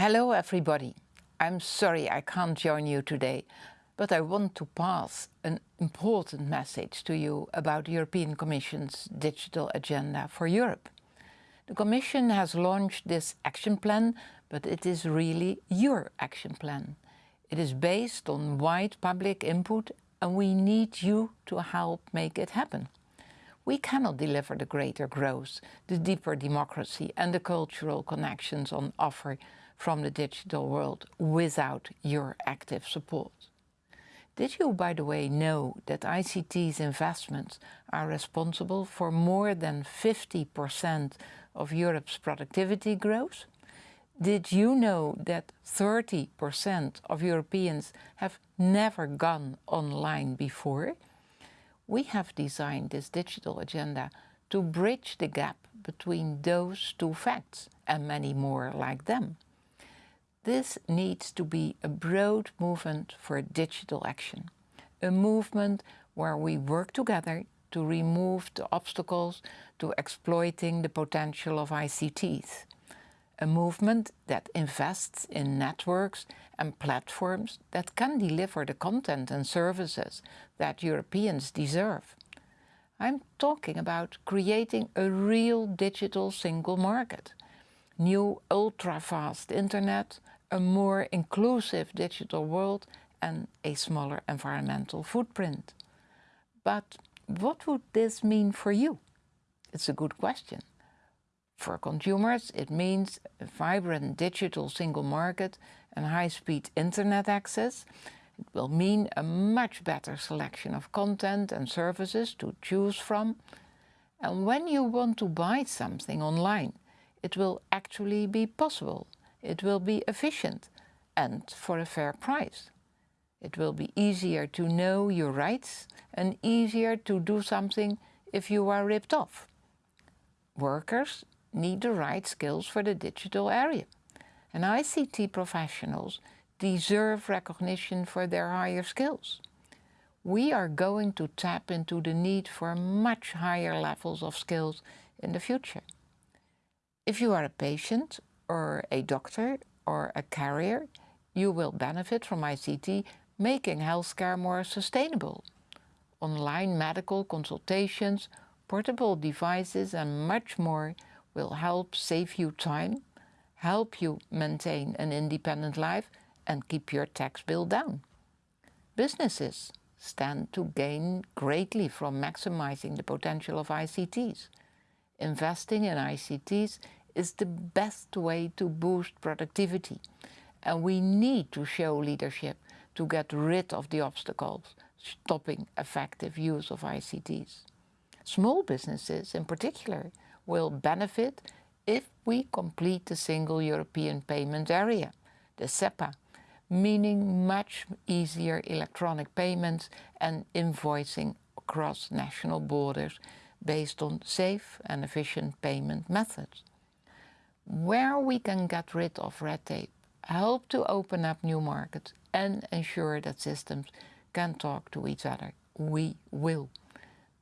Hello everybody. I'm sorry I can't join you today, but I want to pass an important message to you about the European Commission's digital agenda for Europe. The Commission has launched this action plan, but it is really your action plan. It is based on wide public input and we need you to help make it happen. We cannot deliver the greater growth, the deeper democracy and the cultural connections on offer from the digital world without your active support. Did you, by the way, know that ICT's investments are responsible for more than 50% of Europe's productivity growth? Did you know that 30% of Europeans have never gone online before? We have designed this digital agenda to bridge the gap between those two facts and many more like them. This needs to be a broad movement for digital action, a movement where we work together to remove the obstacles to exploiting the potential of ICTs, a movement that invests in networks and platforms that can deliver the content and services that Europeans deserve. I'm talking about creating a real digital single market, new ultra-fast internet, a more inclusive digital world and a smaller environmental footprint. But what would this mean for you? It's a good question. For consumers, it means a vibrant digital single market and high-speed internet access. It will mean a much better selection of content and services to choose from. And when you want to buy something online, it will actually be possible it will be efficient and for a fair price. It will be easier to know your rights and easier to do something if you are ripped off. Workers need the right skills for the digital area. And ICT professionals deserve recognition for their higher skills. We are going to tap into the need for much higher levels of skills in the future. If you are a patient or a doctor or a carrier, you will benefit from ICT making healthcare more sustainable. Online medical consultations, portable devices and much more will help save you time, help you maintain an independent life and keep your tax bill down. Businesses stand to gain greatly from maximizing the potential of ICTs. Investing in ICTs is the best way to boost productivity. And we need to show leadership to get rid of the obstacles stopping effective use of ICTs. Small businesses in particular will benefit if we complete the single European payment area, the SEPA, meaning much easier electronic payments and invoicing across national borders based on safe and efficient payment methods where we can get rid of red tape, help to open up new markets and ensure that systems can talk to each other. We will.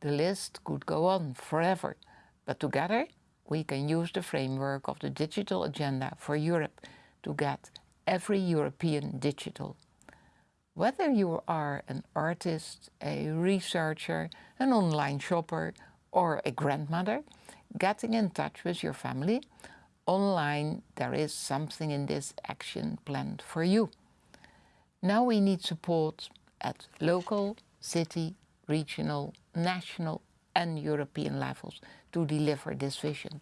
The list could go on forever, but together we can use the framework of the digital agenda for Europe to get every European digital. Whether you are an artist, a researcher, an online shopper or a grandmother, getting in touch with your family online there is something in this action plan for you. Now we need support at local, city, regional, national and European levels to deliver this vision.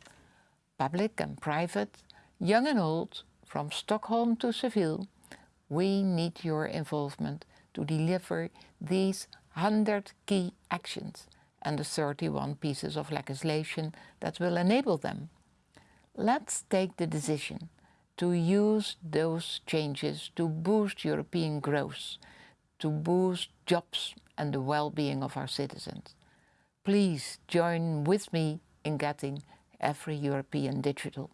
Public and private, young and old, from Stockholm to Seville, we need your involvement to deliver these 100 key actions and the 31 pieces of legislation that will enable them. Let's take the decision to use those changes to boost European growth, to boost jobs and the well-being of our citizens. Please join with me in getting every European digital.